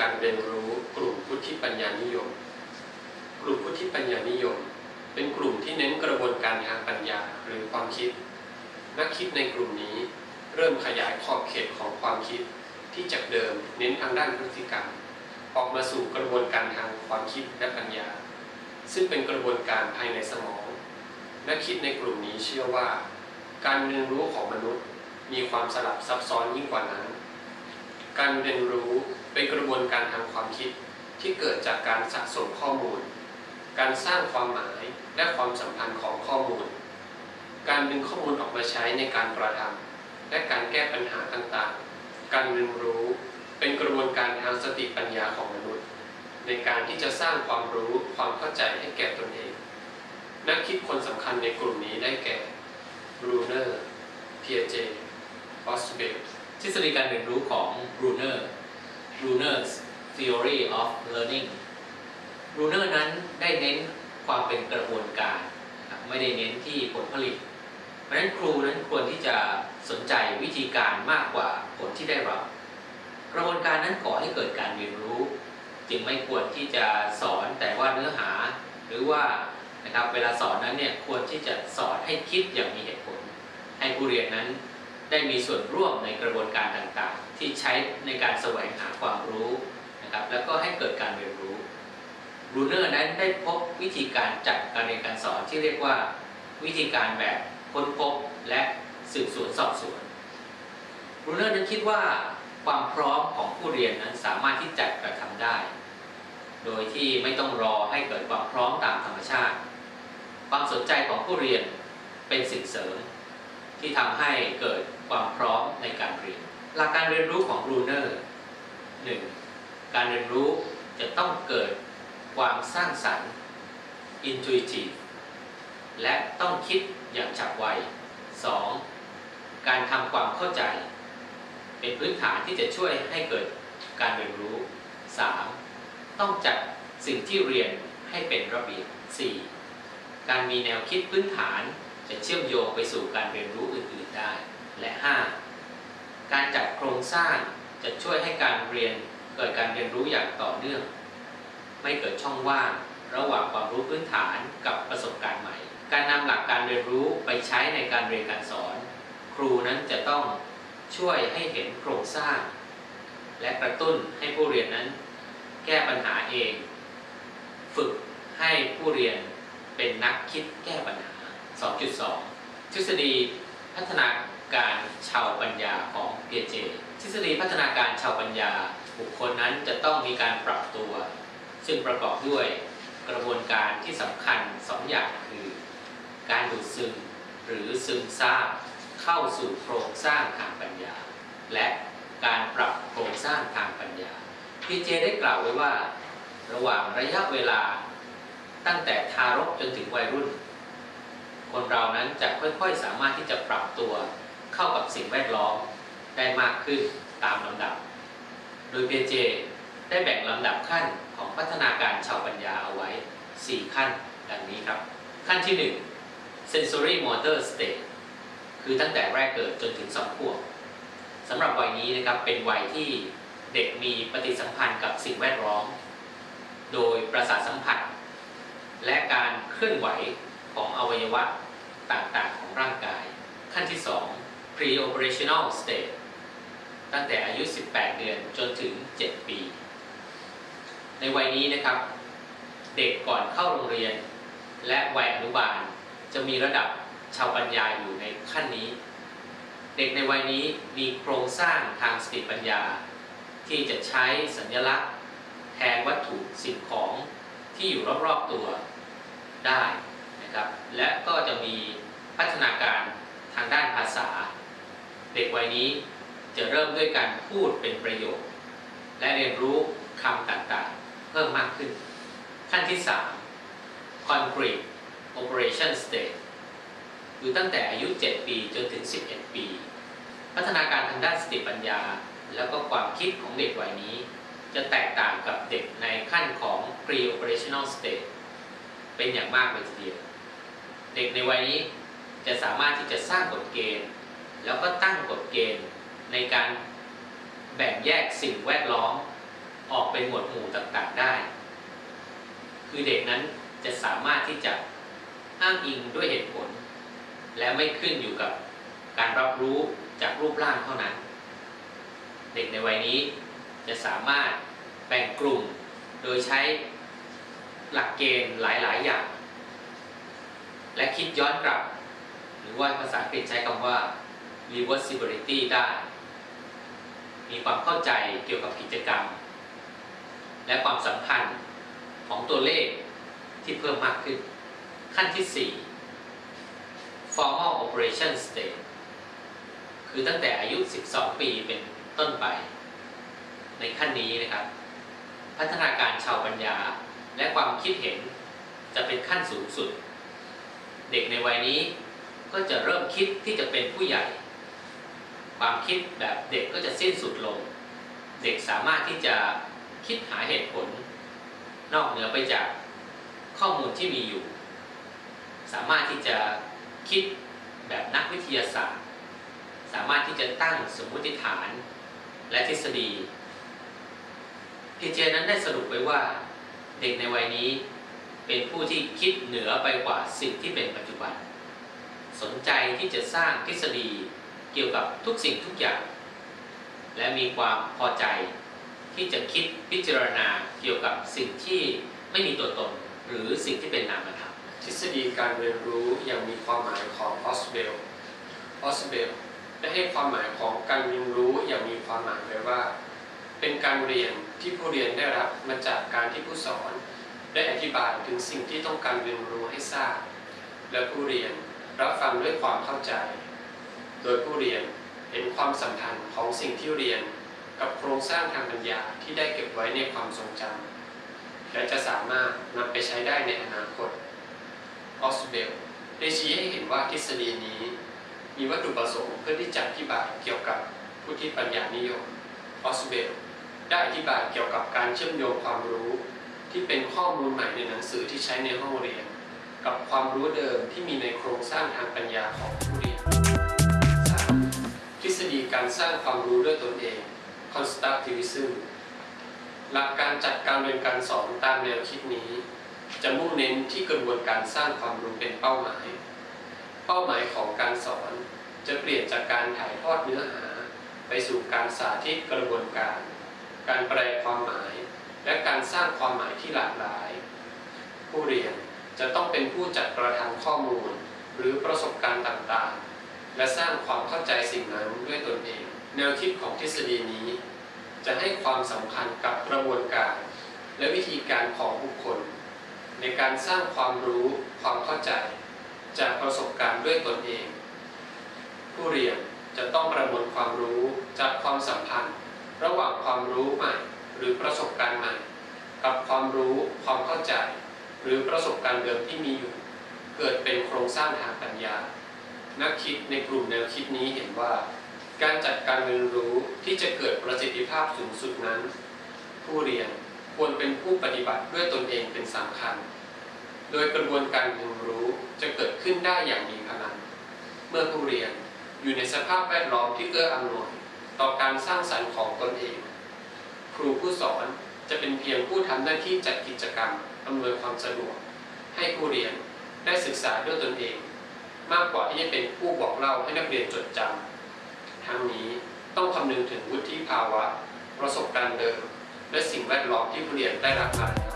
การเรียนรู้กลุ่มพุทธิปัญญานิยม กลุ่มพุทธิปัญญานิยม เป็นกลุ่มที่เน้นกระบวนการทางปัญญาหรือความคิด นักคิดในกลุ่มนี้เริ่มขยายขอบเขตของความคิดที่จากเดิมเน้นทางด้านพฤติกรรม ออกมาสู่กระบวนการทางความคิดและปัญญา ซึ่งเป็นกระบวนการภายในสมอง นักคิดในกลุ่มนี้เชื่อว่า การเรียนรู้ของมนุษย์มีความสลับซับซ้อนยิ่งกว่านั้น การเรียนรู้ เป็นกระบวนการทางความคิดที่เกิดจากการสะสมข้อมูล การสร้างความหมายและความสัมพันธ์ของข้อมูล การดึงข้อมูลออกมาใช้ในการกระทำและการแก้ปัญหาต่างๆ การเรียนรู้เป็นกระบวนการทางสติปัญญาของมนุษย์ ในการที่จะสร้างความรู้ความเข้าใจให้แก่ตนเอง นักคิดคนสำคัญในกลุ่มนี้ได้แก่บรูเนอร์เพียเจออสเบลทฤษฎีการเรียนรู้ของ Bruner Bruner's Theory of Learning Bruner นั้นได้เน้นความเป็นกระบวนการ ไม่ได้เน้นที่ผลผลิต เพราะฉะนั้นครูนั้นควรที่จะสนใจวิธีการมากกว่าผลที่ได้รับ กระบวนการนั้นก่อให้เกิดการเรียนรู้ จึงไม่ควรที่จะสอนแต่ว่าเนื้อหา หรือว่านะครับเวลาสอนนั้นเนี่ยควรที่จะสอนให้คิดอย่างมีเหตุผล ให้ผู้เรียนนั้นได้มีส่วนร่วมในกระบวนการต่างๆ ที่ใช้ในการแสวงหาความรู้นะครับแล้วก็ให้เกิดการเรียนรู้บรูเนอร์นั้นได้พบวิธีการจัดการเรียนการสอนที่เรียกว่าวิธีการแบบค้นพบและสืบสวนสอบสวนบรูเนอร์นั้นคิดว่าความพร้อมของผู้เรียนนั้นสามารถที่จะกระทำได้ โดยที่ไม่ต้องรอให้เกิดความพร้อมตามธรรมชาติ ความสนใจของผู้เรียนเป็นสิ่งเสริม ที่ทำให้เกิดความพร้อมในการเรียน หลักการเรียนรู้ของบรูเนอร์ 1. การเรียนรู้จะต้องเกิดความสร้างสรรค์ intuitive และต้องคิดอย่างฉับไว 2. การทำความเข้าใจ เป็นพื้นฐานที่จะช่วยให้เกิดการเรียนรู้ 3. ต้องจัดสิ่งที่เรียนให้เป็นระเบียบ 4. การมีแนวคิดพื้นฐานจะเชื่อมโยงไปสู่การเรียนรู้อื่น ๆ ได้ และ 5. การจัดโครงสร้างจะช่วยให้การเรียนเกิดการเรียนรู้อย่างต่อเนื่อง ไม่เกิดช่องว่างระหว่างความรู้พื้นฐานกับประสบการณ์ใหม่ การนำหลักการเรียนรู้ไปใช้ในการเรียนการสอน ครูนั้นจะต้องช่วยให้เห็นโครงสร้าง และกระตุ้นให้ผู้เรียนนั้น แก้ปัญหาเอง ฝึกให้ผู้เรียนเป็นนักคิดแก้ปัญหา 2.2 ทฤษฎีพัฒนา การชาวปัญญาของเปียเจ ทฤษฎีพัฒนาการชาวปัญญา บุคคลนั้นจะต้องมีการปรับตัว ซึ่งประกอบด้วยกระบวนการที่สำคัญสองอย่างคือ การดูดซึมหรือซึมซาบเข้าสู่โครงสร้างทางปัญญา และการปรับโครงสร้างทางปัญญาพีเจได้กล่าวไว้ว่า ระหว่างระยะเวลาตั้งแต่ทารกจนถึงวัยรุ่น คนเรานั้นจะค่อยๆสามารถที่จะปรับตัว เข้ากับสิ่งแวดล้อมได้มากขึ้นตามลำดับ โดยเปียเจได้แบ่งลำดับขั้นของพัฒนาการชาวปัญญาเอาไว้ 4 ขั้นดังนี้ครับ ขั้นที่ 1 sensory motor state คือตั้งแต่แรกเกิดจนถึง2ขวบสำหรับวัยนี้นะครับเป็นวัยที่เด็กมีปฏิสัมพันธ์กับสิ่งแวดล้อม โดยประสาทสัมผัส และการเคลื่อนไหวของอวัยวะต่างๆของร่างกาย ขั้นที่ 2 pre-operational state ตั้งแต่อายุ 18 เดือนจนถึง 7 ปี ในวัยนี้นะครับ เด็กก่อนเข้าโรงเรียน และวัยอนุบาลจะมีระดับชาวปัญญาอยู่ในขั้นนี้ เด็กในวัยนี้มีโครงสร้างทางสติปัญญา ที่จะใช้สัญลักษณ์แทนวัตถุสิ่งของที่อยู่รอบๆตัวได้นะครับ และก็จะมีพัฒนาการทางด้านภาษา เด็กวัยนี้จะเริ่มด้วยการพูดเป็นประโยค และเรียนรู้คำต่างๆ เพิ่มมากขึ้น ขั้นที่ 3 concrete operation state คือตั้งแต่อายุ 7 ปีจนถึง 11 ปี พัฒนาการทางด้านสติปัญญา แล้วก็ความคิดของเด็กวัยนี้ จะแตกต่างกับเด็กในขั้นของ pre-operational state เป็นอย่างมากเลยทีเดียว เด็กในวัยนี้จะสามารถที่จะสร้างกฎเกณฑ์ แล้วก็ตั้งกฎเกณฑ์ในการแบ่งแยกสิ่งแวดล้อมออกเป็นหมวดหมู่ต่างๆได้ คือเด็กนั้นจะสามารถที่จะอ้างอิงด้วยเหตุผล และไม่ขึ้นอยู่กับการรับรู้จากรูปร่างเท่านั้น เด็กในวัยนี้จะสามารถแบ่งกลุ่มโดยใช้หลักเกณฑ์หลายๆ อย่าง และคิดย้อนกลับ หรือว่าภาษาอังกฤษใช้คำว่า reversibility ได้ มีความเข้าใจเกี่ยวกับกิจกรรม และความสัมพันธ์ของตัวเลขที่เพิ่มมากขึ้น ขั้นที่ 4 formal operation stage คือตั้งแต่อายุ 12 ปีเป็นต้นไป ในขั้นนี้นะครับ พัฒนาการชาวปัญญาและความคิดเห็นจะเป็นขั้นสูงสุด เด็กในวัยนี้ก็จะเริ่มคิดที่จะเป็นผู้ใหญ่ ความคิดแบบเด็กก็จะสิ้นสุดลง เด็กสามารถที่จะคิดหาเหตุผล นอกเหนือไปจากข้อมูลที่มีอยู่ สามารถที่จะคิดแบบนักวิทยาศาสตร์ สามารถที่จะตั้งสมมติฐานและทฤษฎีพีเจนั้นได้สรุปไว้ว่าเด็กในวัยนี้เป็นผู้ที่คิดเหนือไปกว่าสิ่งที่เป็นปัจจุบัน สนใจที่จะสร้างทฤษฎี เกี่ยวกับทุกสิ่งทุกอย่าง และมีความพอใจที่จะคิดพิจารณาเกี่ยวกับสิ่งที่ไม่มีตัวตน หรือสิ่งที่เป็นนามธรรมทฤษฎีการเรียนรู้อย่างมีความหมายของออสเบลออสเบลได้ให้ความหมายของการเรียนรู้อย่างมีความหมายไว้ว่า เป็นการเรียนที่ผู้เรียนได้รับมาจากการที่ผู้สอน ได้อธิบายถึงสิ่งที่ต้องการเรียนรู้ให้ทราบ และผู้เรียนรับฟังด้วยความเข้าใจ โดยผู้เรียนเห็นความสัมพันธ์ของสิ่งที่เรียน กับโครงสร้างทางปัญญาที่ได้เก็บไว้ในความทรงจำและจะสามารถนำไปใช้ได้ในอนาคตออสเบลได้ชี้ให้เห็นว่าทฤษฎีนี้ มีวัตถุประสงค์เพื่อที่จะอธิบายเกี่ยวกับผู้ที่ปัญญานิยมออสเบลได้อธิบายเกี่ยวกับการเชื่อมโยงความรู้ ที่เป็นข้อมูลใหม่ในหนังสือที่ใช้ในห้องเรียน กับความรู้เดิมที่มีในโครงสร้างทางปัญญาของผู้ สร้างความรู้ด้วยตนเอง constructivism หลักการจัดการเรียนการสอนตามแนวคิดนี้ จะมุ่งเน้นที่กระบวนการสร้างความรู้เป็นเป้าหมาย เป้าหมายของการสอนจะเปลี่ยนจากการถ่ายทอดเนื้อหา ไปสู่การสาธิตกระบวนการ การแปลความหมาย และการสร้างความหมายที่หลากหลาย ผู้เรียนจะต้องเป็นผู้จัดกระทำข้อมูล หรือประสบการณ์ต่างๆ และสร้างความเข้าใจสิ่งนั้นด้วยตนเอง แนวคิดของทฤษฎีนี้ จะให้ความสำคัญกับกระบวนการ และวิธีการของบุคคล ในการสร้างความรู้ความเข้าใจ จากประสบการณ์ด้วยตนเอง ผู้เรียนจะต้องประมวลความรู้จากความสัมพันธ์ ระหว่างความรู้ใหม่หรือประสบการณ์ใหม่ กับความรู้ความเข้าใจ หรือประสบการณ์เดิมที่มีอยู่ เกิดเป็นโครงสร้างทางปัญญา นักคิดในกลุ่มแนวคิดนี้เห็นว่า การจัดการเรียนรู้ที่จะเกิดประสิทธิภาพสูงสุดนั้น ผู้เรียนควรเป็นผู้ปฏิบัติด้วยตนเองเป็นสำคัญ โดยกระบวนการเรียนรู้จะเกิดขึ้นได้อย่างมีพลัง เมื่อผู้เรียนอยู่ในสภาพแวดล้อมที่เอื้ออำนวยต่อการสร้างสรรค์ของตนเอง ครูผู้สอนจะเป็นเพียงผู้ทำหน้าที่จัดกิจกรรมอำนวยความสะดวก ให้ผู้เรียนได้ศึกษาด้วยตนเอง มากกว่าที่จะเป็นผู้บอกเล่าให้นักเรียนจดจำ ทั้งนี้ต้องคำนึงถึงวุฒิภาวะ ประสบการณ์เดิม และสิ่งแวดล้อมที่ผู้เรียนได้รับมา